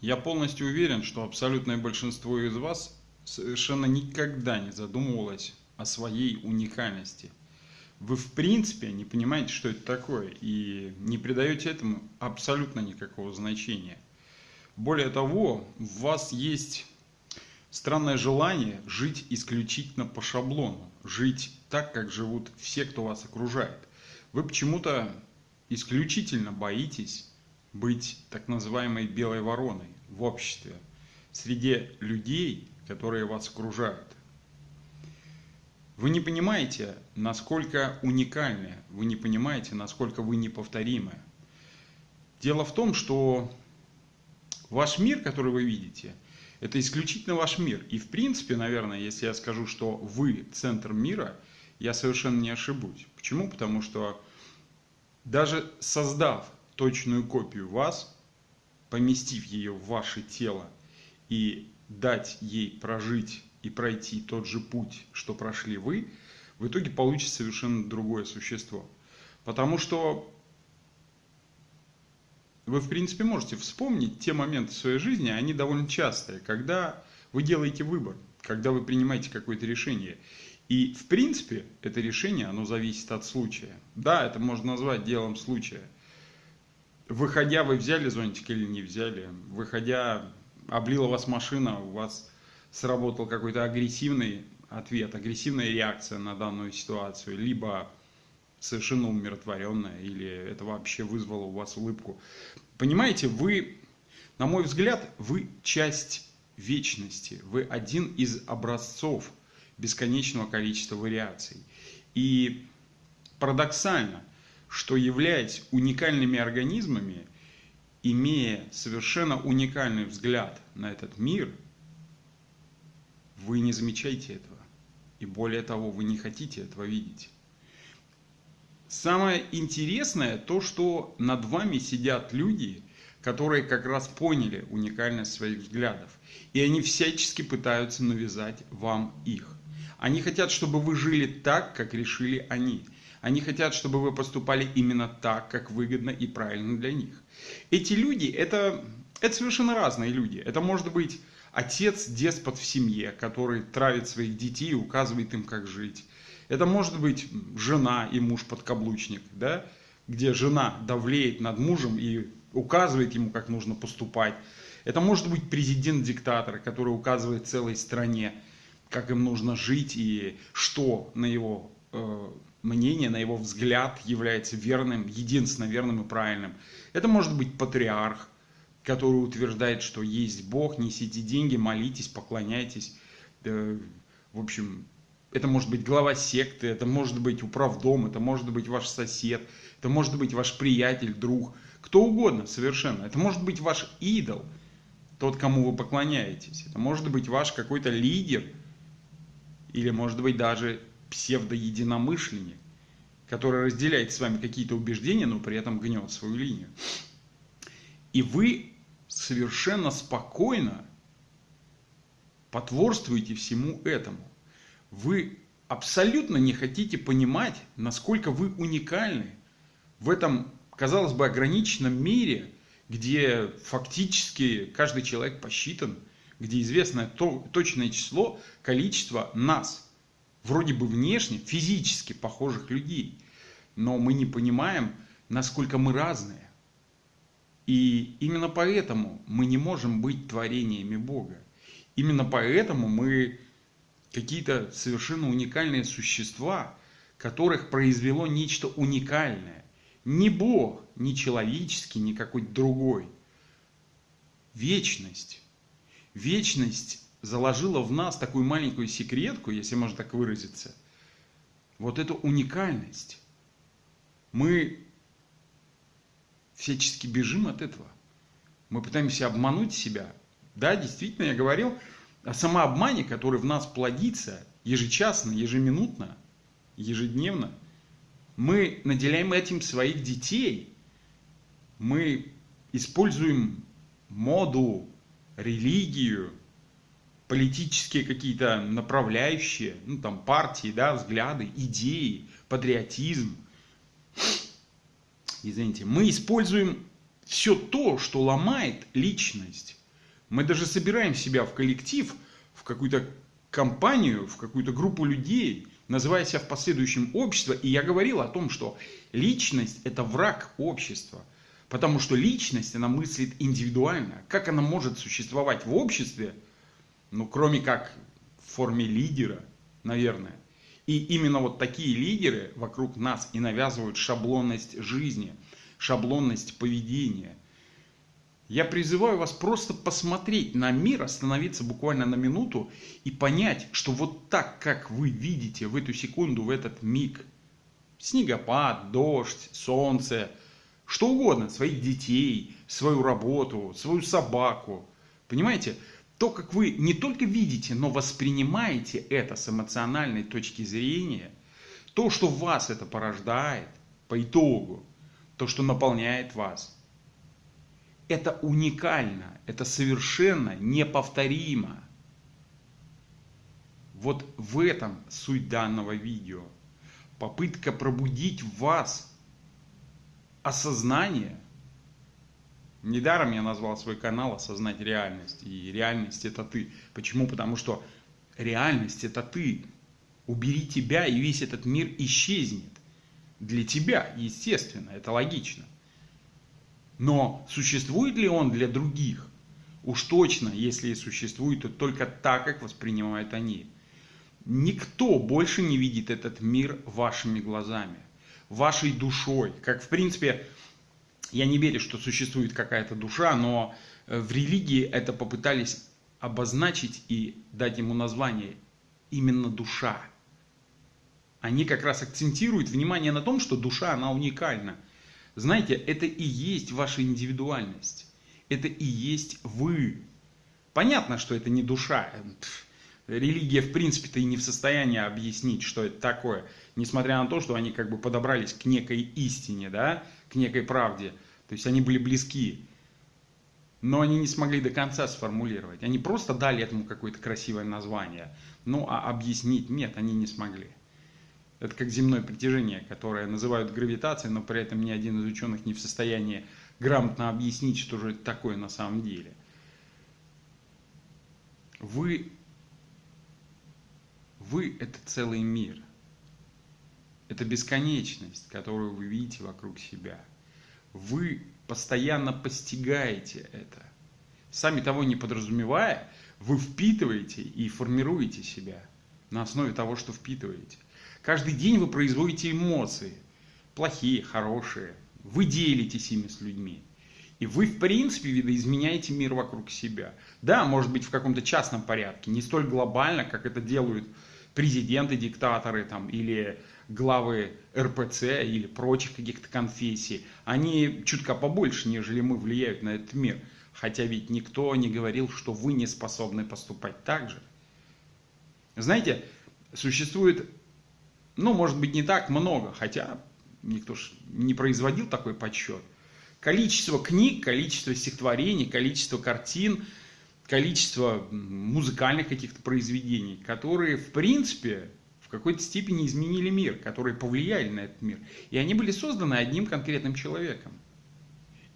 Я полностью уверен, что абсолютное большинство из вас совершенно никогда не задумывалось о своей уникальности. Вы в принципе не понимаете, что это такое, и не придаете этому абсолютно никакого значения. Более того, в вас есть странное желание жить исключительно по шаблону, жить так, как живут все, кто вас окружает. Вы почему-то исключительно боитесь быть так называемой белой вороной в обществе, среди людей, которые вас окружают. Вы не понимаете, насколько уникальны, вы не понимаете, насколько вы неповторимы. Дело в том, что ваш мир, который вы видите, это исключительно ваш мир. И в принципе, наверное, если я скажу, что вы центр мира, я совершенно не ошибусь. Почему? Потому что даже создав точную копию вас, поместив ее в ваше тело и дать ей прожить и пройти тот же путь, что прошли вы, в итоге получится совершенно другое существо. Потому что вы, в принципе, можете вспомнить те моменты в своей жизни, они довольно частые, когда вы делаете выбор, когда вы принимаете какое-то решение. И, в принципе, это решение, оно зависит от случая. Да, это можно назвать делом случая – выходя, вы взяли зонтик или не взяли, выходя, облила вас машина, у вас сработал какой-то агрессивный ответ, агрессивная реакция на данную ситуацию, либо совершенно умиротворенная, или это вообще вызвало у вас улыбку. Понимаете, вы, на мой взгляд, вы часть вечности, вы один из образцов бесконечного количества вариаций. И парадоксально, что являясь уникальными организмами, имея совершенно уникальный взгляд на этот мир, вы не замечаете этого. И более того, вы не хотите этого видеть. Самое интересное то, что над вами сидят люди, которые как раз поняли уникальность своих взглядов. И они всячески пытаются навязать вам их. Они хотят, чтобы вы жили так, как решили они. Они хотят, чтобы вы поступали именно так, как выгодно и правильно для них. Эти люди, это, это совершенно разные люди. Это может быть отец, деспот в семье, который травит своих детей и указывает им, как жить. Это может быть жена и муж-подкаблучник, да? где жена давлеет над мужем и указывает ему, как нужно поступать. Это может быть президент-диктатор, который указывает целой стране, как им нужно жить и что на его э, мнение, на его взгляд является верным, единственно верным и правильным. Это может быть патриарх, который утверждает, что есть Бог, несите деньги, молитесь, поклоняйтесь. В общем, это может быть глава секты, это может быть управдом, это может быть ваш сосед, это может быть ваш приятель, друг, кто угодно совершенно. Это может быть ваш идол, тот, кому вы поклоняетесь. Это может быть ваш какой-то лидер, или может быть даже псевдоединомышленник, который разделяет с вами какие-то убеждения, но при этом гнет свою линию. И вы совершенно спокойно потворствуете всему этому. Вы абсолютно не хотите понимать, насколько вы уникальны в этом, казалось бы, ограниченном мире, где фактически каждый человек посчитан, где известно то, точное число, количество нас – вроде бы внешне, физически похожих людей, но мы не понимаем, насколько мы разные. И именно поэтому мы не можем быть творениями Бога. Именно поэтому мы какие-то совершенно уникальные существа, которых произвело нечто уникальное. Не Бог, не человеческий, не какой-то другой. Вечность. Вечность заложила в нас такую маленькую секретку, если можно так выразиться, вот эту уникальность. Мы всячески бежим от этого. Мы пытаемся обмануть себя. Да, действительно, я говорил о самообмане, который в нас плодится ежечасно, ежеминутно, ежедневно. Мы наделяем этим своих детей. Мы используем моду, религию, политические какие-то направляющие, ну там партии, да, взгляды, идеи, патриотизм. Извините, мы используем все то, что ломает личность, Мы даже собираем себя в коллектив, в какую-то компанию, в какую-то группу людей, называя себя в последующем общество. И я говорил о том, что личность – это враг общества. Потому что личность, она мыслит индивидуально. Как она может существовать в обществе, ну, кроме как в форме лидера, наверное. И именно вот такие лидеры вокруг нас и навязывают шаблонность жизни, шаблонность поведения. Я призываю вас просто посмотреть на мир, остановиться буквально на минуту и понять, что вот так, как вы видите в эту секунду, в этот миг, снегопад, дождь, солнце, что угодно, своих детей, свою работу, свою собаку, понимаете, то, как вы не только видите, но воспринимаете это с эмоциональной точки зрения, то, что в вас это порождает по итогу, то, что наполняет вас – это уникально, это совершенно неповторимо. Вот в этом суть данного видео. Попытка пробудить в вас осознание. Недаром я назвал свой канал «Осознать реальность». И реальность это ты. Почему? Потому что реальность это ты. Убери тебя, и весь этот мир исчезнет. Для тебя, естественно, это логично. Но существует ли он для других? Уж точно, если и существует, то только так, как воспринимают они. Никто больше не видит этот мир вашими глазами, вашей душой. Как в принципе, я не верю, что существует какая-то душа, но э, в религии это попытались обозначить и дать ему название именно душа. Они как раз акцентируют внимание на том, что душа, она уникальна – знаете, это и есть ваша индивидуальность. Это и есть вы. Понятно, что это не душа. Религия, в принципе-то, и не в состоянии объяснить, что это такое. Несмотря на то, что они как бы подобрались к некой истине, да, к некой правде. То есть они были близки. Но они не смогли до конца сформулировать. Они просто дали этому какое-то красивое название. Ну, а объяснить нет, они не смогли. Это как земное притяжение, которое называют гравитацией, но при этом ни один из ученых не в состоянии грамотно объяснить, что же это такое на самом деле. Вы, вы – это целый мир. Это бесконечность, которую вы видите вокруг себя. Вы постоянно постигаете это. Сами того не подразумевая, вы впитываете и формируете себя на основе того, что впитываете. Каждый день вы производите эмоции, плохие, хорошие. Вы делитесь ими с людьми. И вы, в принципе, видоизменяете мир вокруг себя. Да, может быть, в каком-то частном порядке, не столь глобально, как это делают президенты, диктаторы там, или главы РПЦ или прочих каких-то конфессий. Они чутка побольше, нежели мы, влияют на этот мир. Хотя ведь никто не говорил, что вы не способны поступать так же. Знаете, существует ну, может быть, не так много, хотя никто ж не производил такой подсчет. Количество книг, количество стихотворений, количество картин, количество музыкальных каких-то произведений, которые, в принципе, в какой-то степени изменили мир, которые повлияли на этот мир. И они были созданы одним конкретным человеком.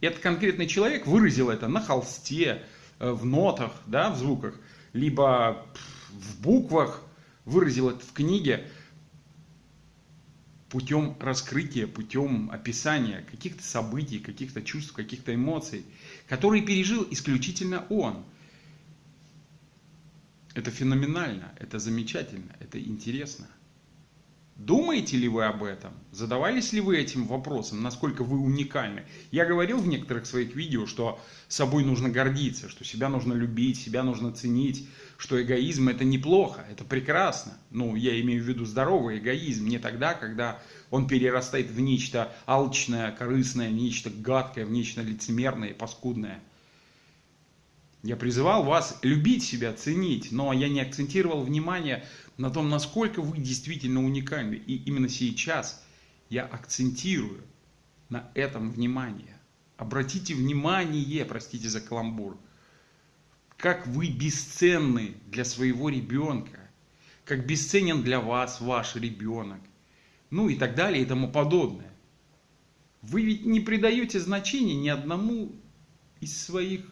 И этот конкретный человек выразил это на холсте, э, в нотах, да, в звуках, либо в буквах, выразил это в книге путем раскрытия, путем описания каких-то событий, каких-то чувств, каких-то эмоций, которые пережил исключительно он. Это феноменально, это замечательно, это интересно. Думаете ли вы об этом? Задавались ли вы этим вопросом, насколько вы уникальны? Я говорил в некоторых своих видео, что собой нужно гордиться, что себя нужно любить, себя нужно ценить, что эгоизм это неплохо, это прекрасно. Ну, я имею в виду здоровый эгоизм, не тогда, когда он перерастает в нечто алчное, корыстное, в нечто гадкое, в нечто лицемерное и паскудное. Я призывал вас любить себя, ценить, но я не акцентировал внимание на том, насколько вы действительно уникальны. И именно сейчас я акцентирую на этом внимание. Обратите внимание, простите за каламбур, как вы бесценны для своего ребенка, как бесценен для вас ваш ребенок, ну и так далее и тому подобное. Вы ведь не придаете значения ни одному из своих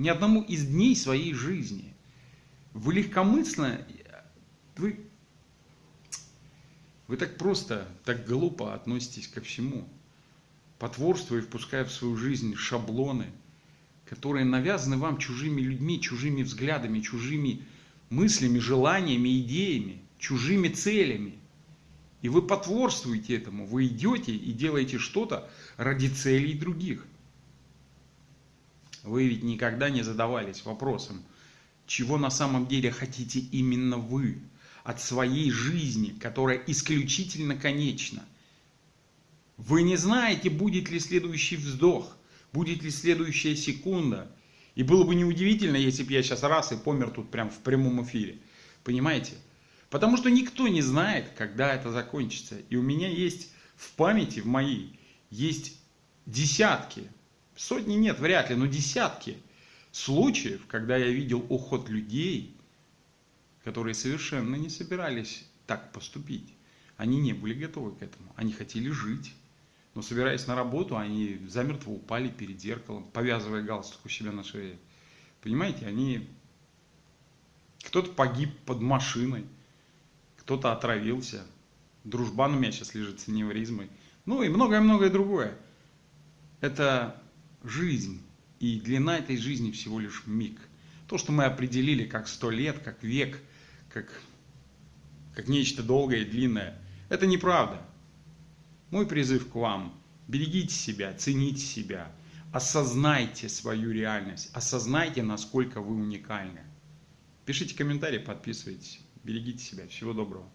Ни одному из дней своей жизни. Вы легкомысленно, вы, вы так просто, так глупо относитесь ко всему. Потворствуя и впуская в свою жизнь шаблоны, которые навязаны вам чужими людьми, чужими взглядами, чужими мыслями, желаниями, идеями, чужими целями. И вы потворствуете этому, вы идете и делаете что-то ради целей других. Вы ведь никогда не задавались вопросом, чего на самом деле хотите именно вы от своей жизни, которая исключительно конечна. Вы не знаете, будет ли следующий вздох, будет ли следующая секунда. И было бы неудивительно, если бы я сейчас раз и помер тут прям в прямом эфире. Понимаете? Потому что никто не знает, когда это закончится. И у меня есть в памяти, в моей, есть десятки, сотни нет, вряд ли, но десятки случаев, когда я видел уход людей, которые совершенно не собирались так поступить. Они не были готовы к этому. Они хотели жить. Но собираясь на работу, они замертво упали перед зеркалом, повязывая галстук у себя на шее. Понимаете, они... Кто-то погиб под машиной, кто-то отравился. Дружбан у меня сейчас лежит с аневризмой. Ну и многое-многое другое. Это жизнь. И длина этой жизни всего лишь миг. То, что мы определили как сто лет, как век, как, как нечто долгое и длинное, это неправда. Мой призыв к вам – берегите себя, цените себя, осознайте свою реальность, осознайте, насколько вы уникальны. Пишите комментарии, подписывайтесь. Берегите себя. Всего доброго.